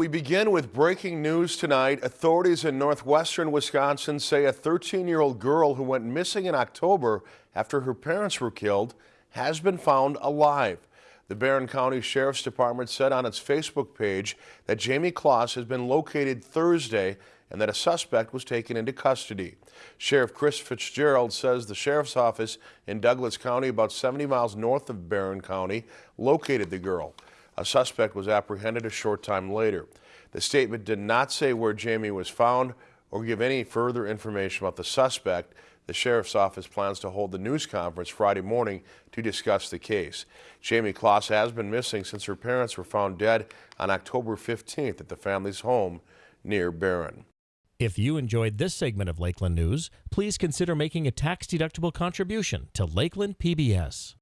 We begin with breaking news tonight. Authorities in northwestern Wisconsin say a 13-year-old girl who went missing in October after her parents were killed has been found alive. The Barron County Sheriff's Department said on its Facebook page that Jayme Closs has been located Thursday and that a suspect was taken into custody. Sheriff Chris Fitzgerald says the sheriff's office in Douglas County, about 70 miles north of Barron County, located the girl. A suspect was apprehended a short time later. The statement did not say where Jayme was found or give any further information about the suspect. The sheriff's office plans to hold the news conference Friday morning to discuss the case. Jayme Closs has been missing since her parents were found dead on October 15th at the family's home near Barron. If you enjoyed this segment of Lakeland News, please consider making a tax-deductible contribution to Lakeland PBS.